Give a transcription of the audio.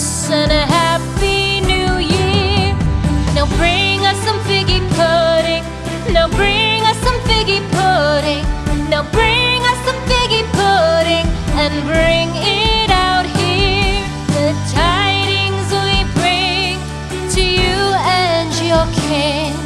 Christmas and a happy new year. Now bring us some figgy pudding. Now bring us some figgy pudding. Now bring us some figgy pudding and bring it out here. The tidings we bring to you and your king.